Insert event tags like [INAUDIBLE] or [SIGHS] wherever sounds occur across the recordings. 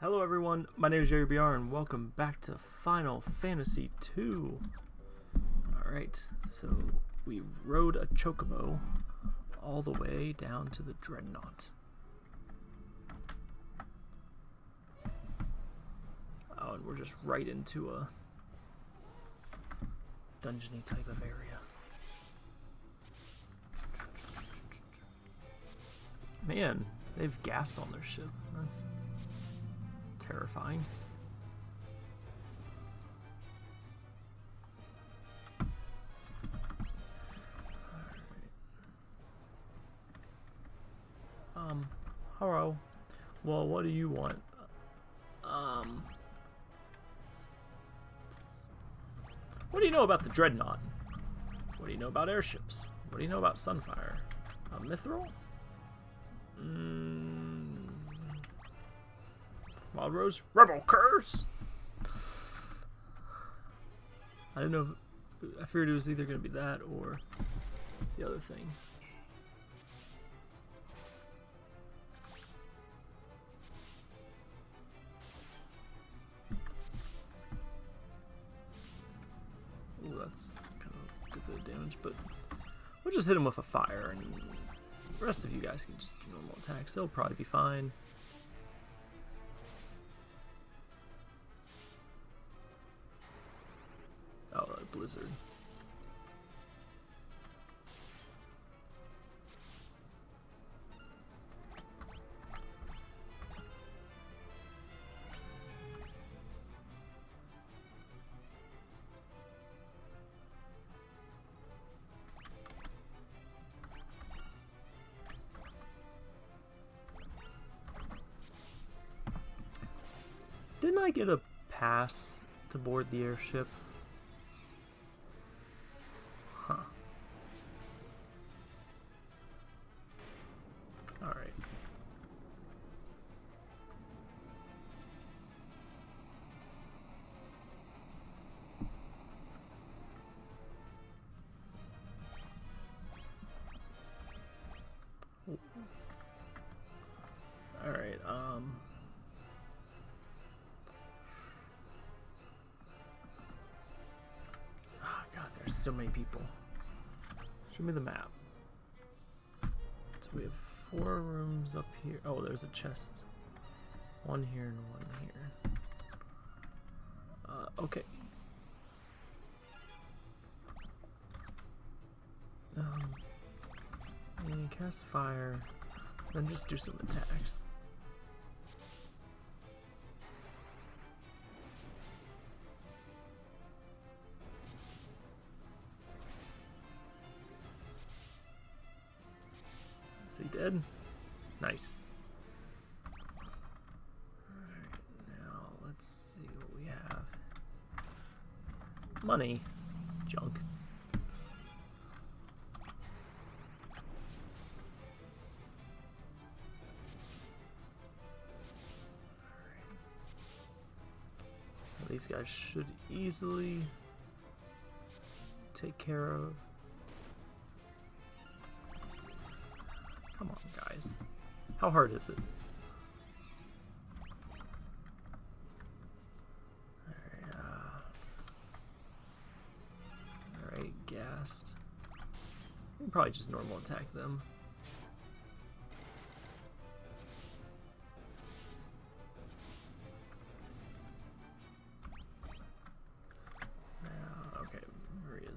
Hello everyone, my name is Jerry BR and welcome back to Final Fantasy II. Alright, so we rode a chocobo all the way down to the Dreadnought. Oh, and we're just right into a dungeony type of area. Man, they've gassed on their ship. That's terrifying. Um, hello. Well, what do you want? Um, what do you know about the Dreadnought? What do you know about airships? What do you know about Sunfire? A Mithril? Mm, Rose? Rebel Curse! I didn't know if, I figured it was either going to be that or the other thing. Ooh, that's kind of good bit of damage, but we'll just hit him with a fire, and the rest of you guys can just do normal attacks. They'll probably be fine. Blizzard. Didn't I get a pass to board the airship? Alright, um... Oh god, there's so many people. Show me the map. So we have four rooms up here. Oh, there's a chest. One here and one here. Uh, okay. Um, and cast fire, then just do some attacks. Is he dead? Nice. Now let's see what we have. Money. Junk. Guys should easily take care of. Come on, guys. How hard is it? Alright, uh, gassed. We can probably just normal attack them.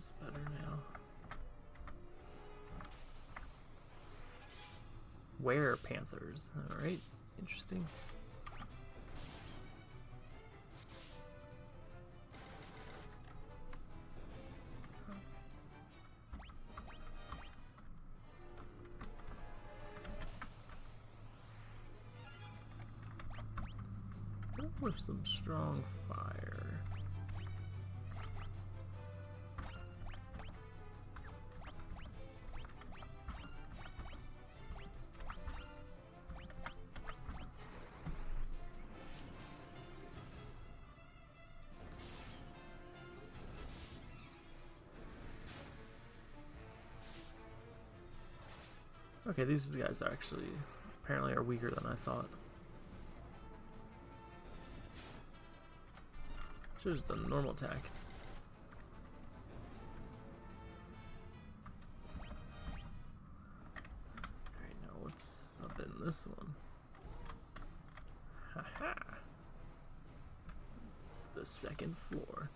Maria's better now. Were panthers. Alright, interesting. With some strong fire. Okay, these guys actually apparently are weaker than I thought. Should've just done a normal attack. Alright, now what's up in this one? Haha! -ha. It's the second floor.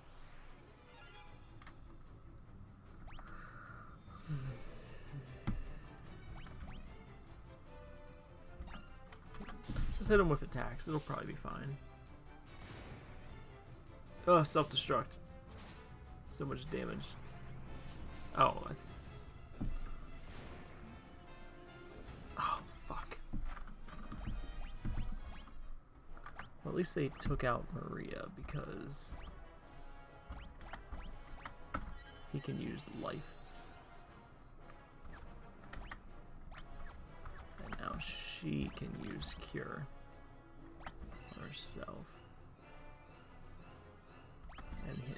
Just hit him with attacks. It'll probably be fine. Oh, self-destruct. So much damage. Oh, Oh, fuck. Well, at least they took out Maria because he can use life. She can use cure herself. And hit.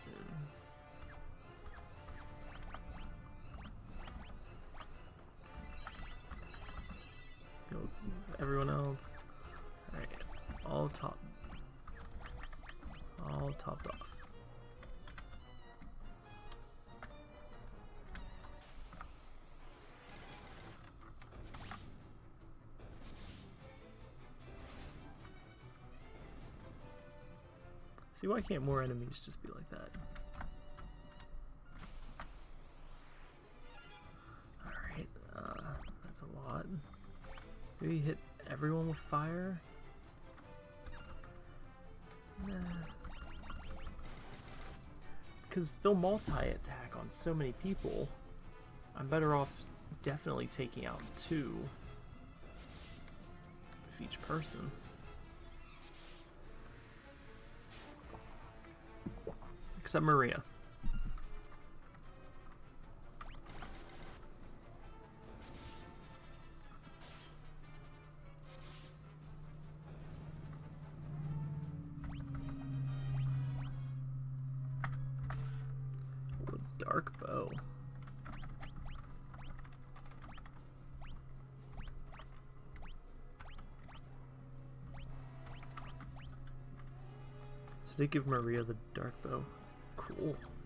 Go everyone else. Alright. All top all topped off. See, why can't more enemies just be like that? Alright, uh, that's a lot. Maybe hit everyone with fire? Nah. Because they'll multi-attack on so many people. I'm better off definitely taking out two of each person. Except Maria. Dark bow. So they give Maria the dark bow. Cool.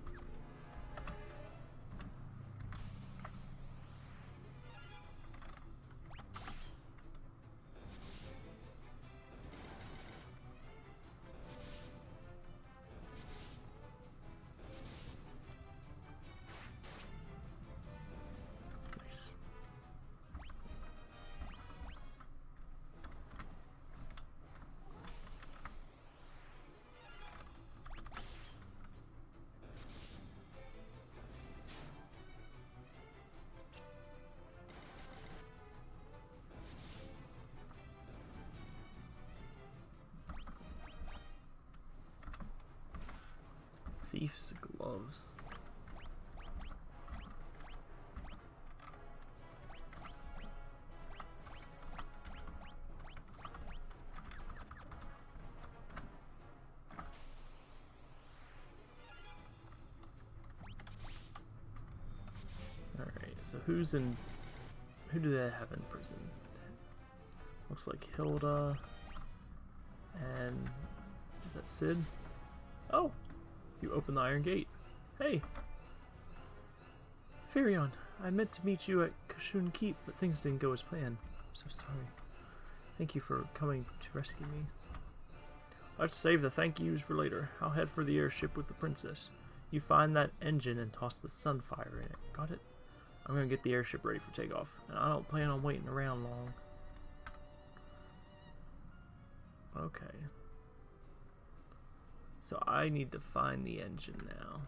Thief's gloves. Alright, so who's in... Who do they have in prison? Looks like Hilda... And... Is that Sid? Open the Iron Gate. Hey! Firion, I meant to meet you at Kashuon Keep, but things didn't go as planned. I'm so sorry. Thank you for coming to rescue me. Let's save the thank yous for later. I'll head for the airship with the princess. You find that engine and toss the sunfire in it. Got it? I'm gonna get the airship ready for takeoff, and I don't plan on waiting around long. Okay. So I need to find the engine now.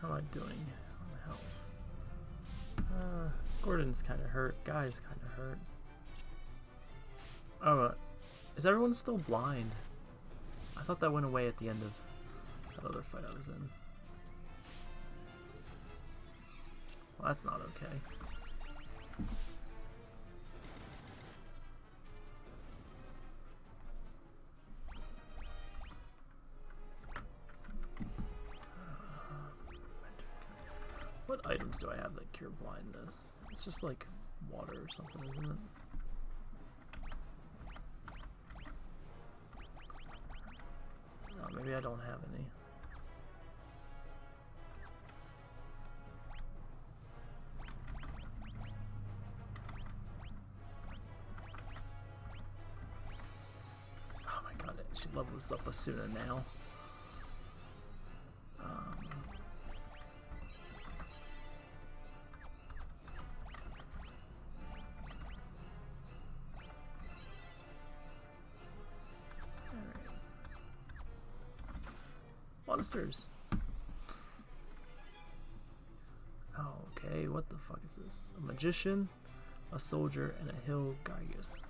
How am I doing on health? Uh, Gordon's kind of hurt. Guy's kind of hurt. Oh, uh, is everyone still blind? I thought that went away at the end of that other fight I was in. Well, that's not okay. What items do I have that cure blindness? It's just like water or something, isn't it? Maybe I don't have any. Oh my god, she levels up Asuna now. Monsters. Okay, what the fuck is this? A magician, a soldier, and a hill Gygus.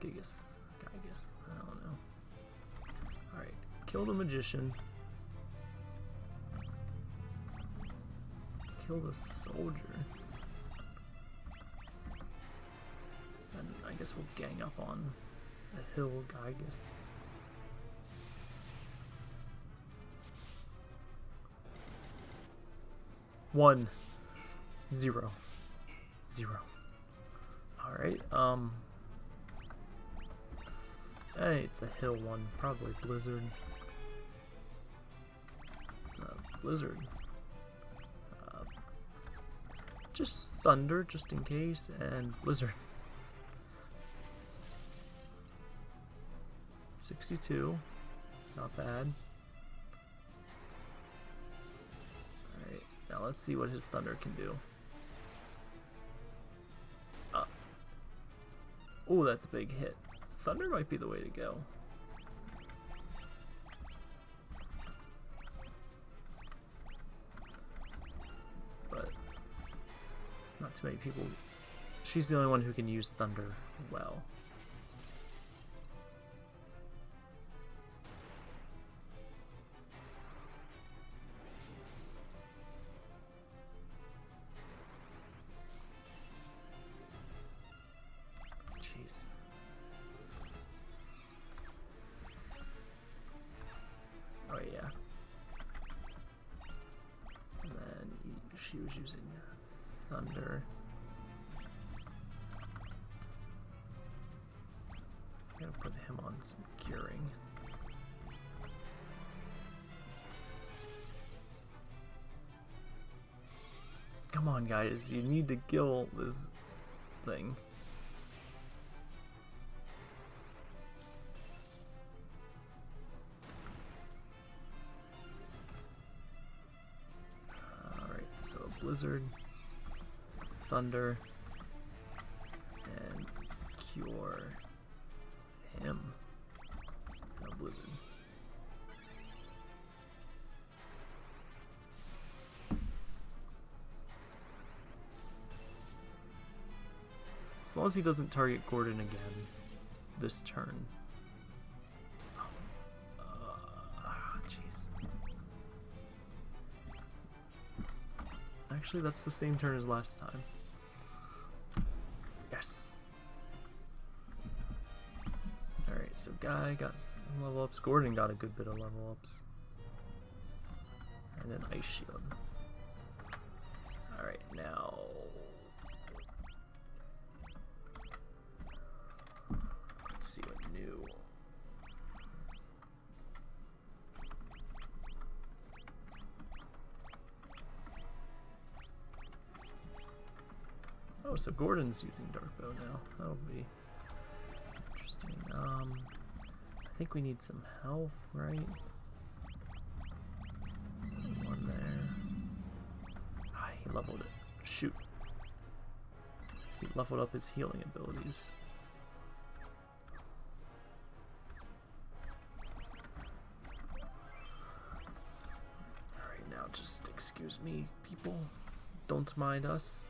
Gigas. Gygus. I don't know. Alright, kill the magician. Kill the soldier. And I guess we'll gang up on the hill Gygus. One. Zero. Zero. Alright, um... Hey, it's a hill one. Probably Blizzard. Uh, Blizzard. Uh, just Thunder, just in case, and Blizzard. [LAUGHS] 62. Not bad. Let's see what his Thunder can do. Uh, oh, that's a big hit. Thunder might be the way to go. But not too many people. She's the only one who can use Thunder well. Come on, guys! You need to kill this thing. Alright, so a Blizzard, Thunder, and Cure him. No Blizzard. As long as he doesn't target Gordon again this turn. Ah, jeez. Actually, that's the same turn as last time. Yes. Alright, so Guy got some level ups. Gordon got a good bit of level ups. And an Ice Shield. Alright, now... Oh, so Gordon's using Dark Bow now. That'll be interesting. Um, I think we need some health, right? Someone there. Ah, he leveled it. Shoot. He leveled up his healing abilities. Alright, now just excuse me, people. Don't mind us.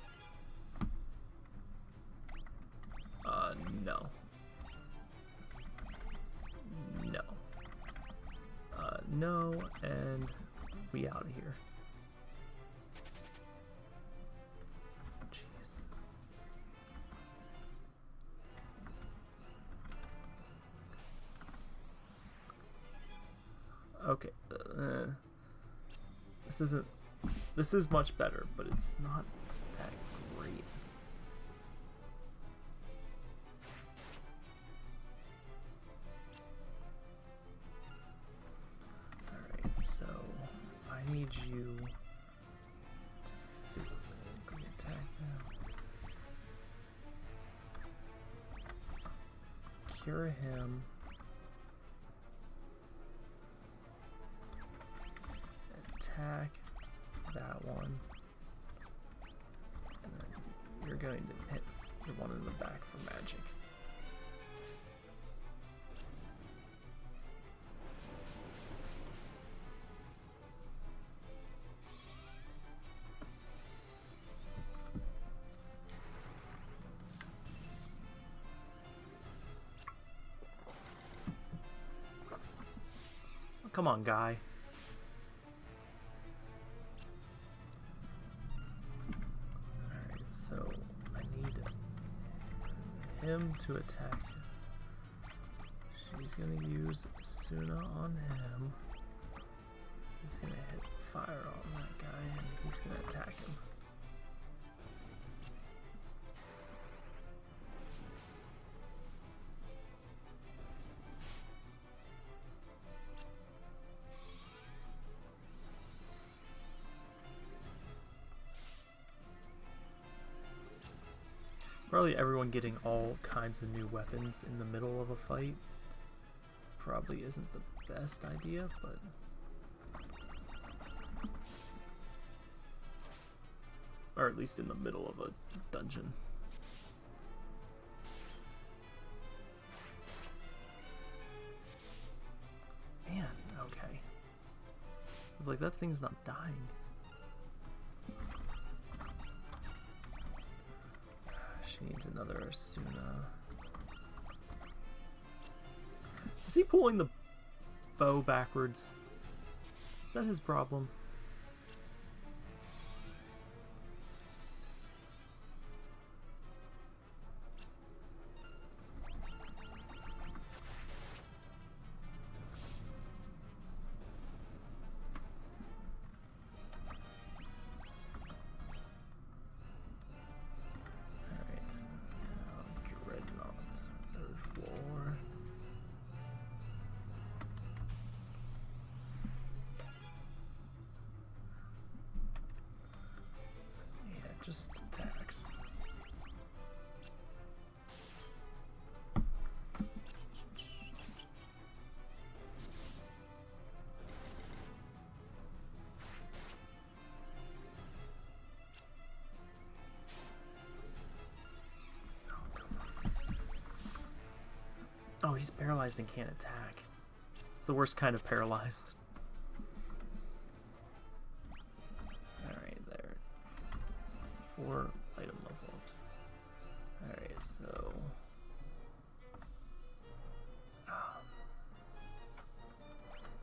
Isn't This is much better, but it's not that great. Alright, so I need you to physically attack them. Cure him. Attack that one. You're going to hit the one in the back for magic. Come on, guy. Him to attack. She's gonna use Suna on him. He's gonna hit fire on that guy and he's gonna attack him. Probably everyone getting all kinds of new weapons in the middle of a fight probably isn't the best idea, but... Or at least in the middle of a dungeon. Man, okay. I was like, that thing's not dying. Needs another Asuna. Is he pulling the bow backwards? Is that his problem? Just attacks. Oh. He's paralyzed and can't attack. It's the worst kind of paralyzed.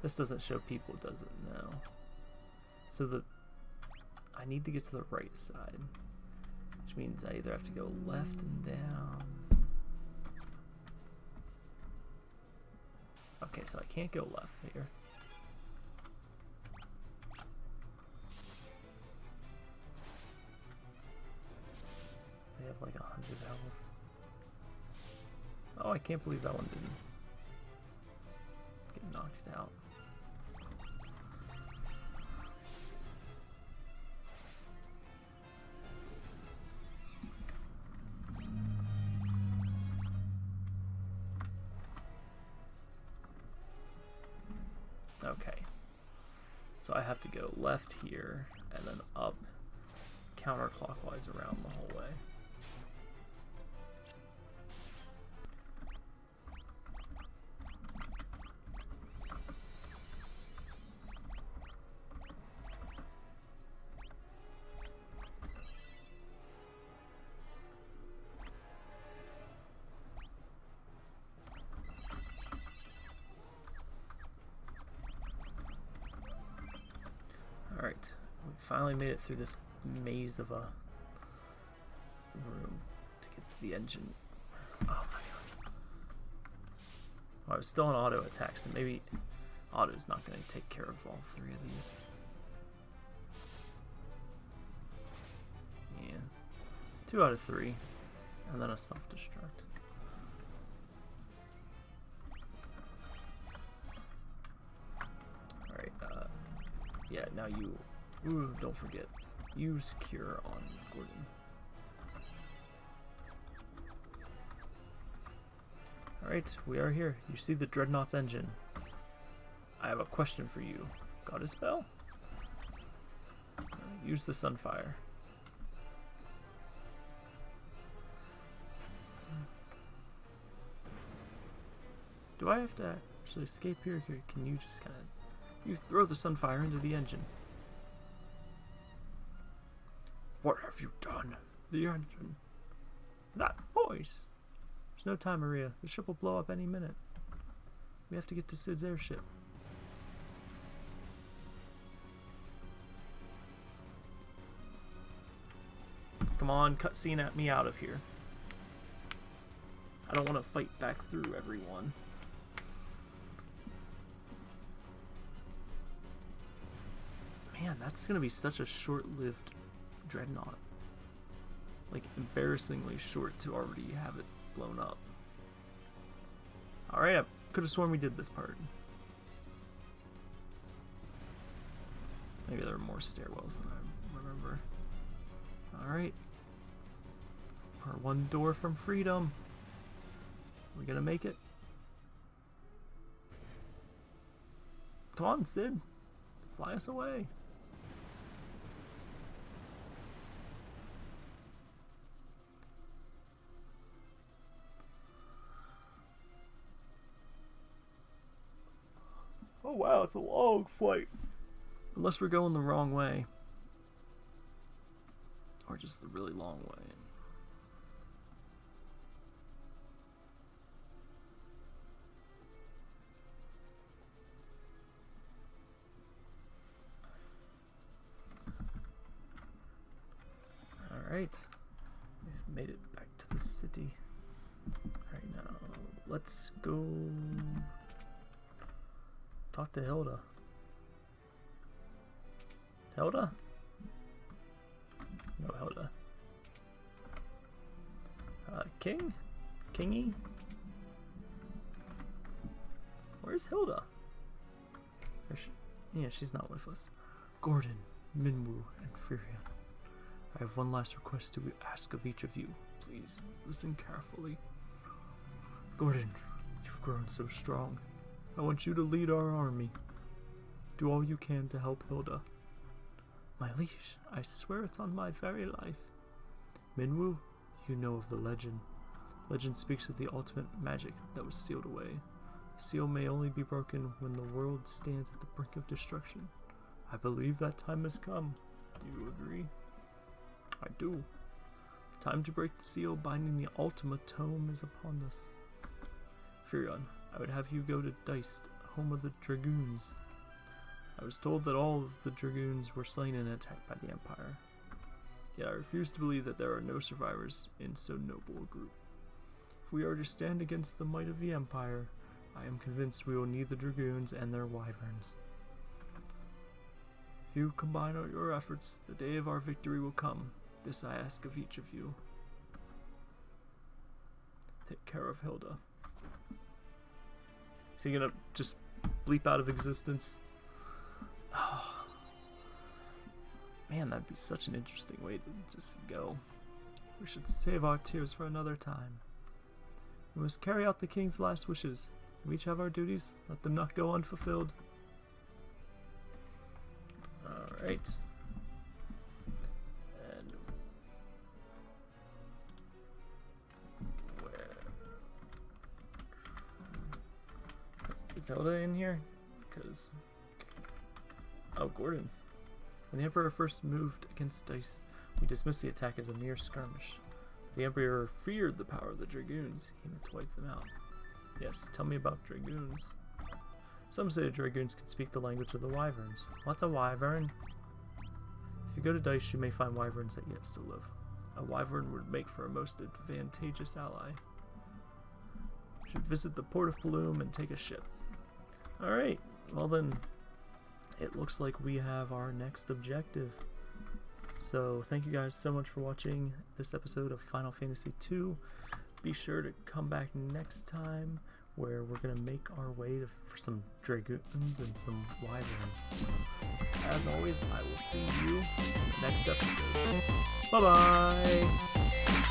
This doesn't show people, does it? No. So the. I need to get to the right side. Which means I either have to go left and down. Okay, so I can't go left here. So they have like a hundred health. Oh, I can't believe that one didn't get knocked out. Left here and then up counterclockwise around the whole way. finally made it through this maze of a room to get to the engine. Oh my god. I was still on auto attack, so maybe auto's not going to take care of all three of these. Yeah. Two out of three. And then a self-destruct. Alright. Uh, yeah, now you ooh, don't forget, use cure on Gordon. Alright, we are here. You see the Dreadnought's engine. I have a question for you. Got a spell? Uh, use the Sunfire. Do I have to actually escape here? Can you just kind of... You throw the Sunfire into the engine. What have you done? The engine. That voice. There's no time, Maria. The ship will blow up any minute. We have to get to Sid's airship. Come on, cutscene at me out of here. I don't want to fight back through everyone. Man, that's gonna be such a short-lived dreadnought. Like, embarrassingly short to already have it blown up. Alright, I could have sworn we did this part. Maybe there are more stairwells than I remember. Alright. Our one door from freedom. Are we gonna make it? Come on, Sid. Fly us away. Wow, it's a long flight. Unless we're going the wrong way. Or just the really long way. Alright. We've made it back to the city. Alright now, let's go Talk to Hilda. Hilda? No, Hilda. Uh, King? Kingy? Where's Hilda? She? Yeah, she's not with us. Gordon, Minwu, and Firion. I have one last request to ask of each of you. Please, listen carefully. Gordon, you've grown so strong. I want you to lead our army. Do all you can to help Hilda. My liege, I swear it's on my very life. Minwu, you know of the legend. Legend speaks of the ultimate magic that was sealed away. The seal may only be broken when the world stands at the brink of destruction. I believe that time has come. Do you agree? I do. The time to break the seal binding the Ultima Tome is upon us. Firion, I would have you go to Deist, home of the Dragoons. I was told that all of the Dragoons were slain in an attack by the Empire. Yet I refuse to believe that there are no survivors in so noble a group. If we are to stand against the might of the Empire, I am convinced we will need the Dragoons and their wyverns. If you combine all your efforts, the day of our victory will come. This I ask of each of you. Take care of Hilda. Is he gonna just bleep out of existence? Oh. [SIGHS] Man, that'd be such an interesting way to just go. We should save our tears for another time. We must carry out the king's last wishes. We each have our duties. Let them not go unfulfilled. Alright. Zelda in here? Because... Oh, Gordon. When the Emperor first moved against Deist, we dismissed the attack as a mere skirmish. The Emperor feared the power of the Dragoons. He meant to wipe them out. Yes, tell me about Dragoons. Some say the Dragoons can speak the language of the Wyverns. What's a Wyvern? If you go to Deist, you may find Wyverns that yet still live. A Wyvern would make for a most advantageous ally. You should visit the port of Bloom and take a ship. Alright, well then, it looks like we have our next objective. So thank you guys so much for watching this episode of Final Fantasy II. Be sure to come back next time where we're gonna make our way to, for some dragoons and some wyverns. As always, I will see you next episode. Bye bye.